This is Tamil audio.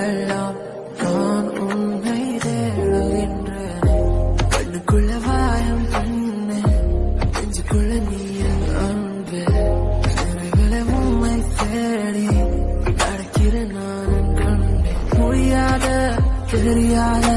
எல்லாம் நான் உன்னை தேடுகின்றேன். கண்ணுக்குள்ள வாயம் பண்ணு நெஞ்சுக்குள்ள நீ அன்பு. நிறைகளை உண்மை தேடி நடக்கிற நான் கண்டு முடியாத தெரியாத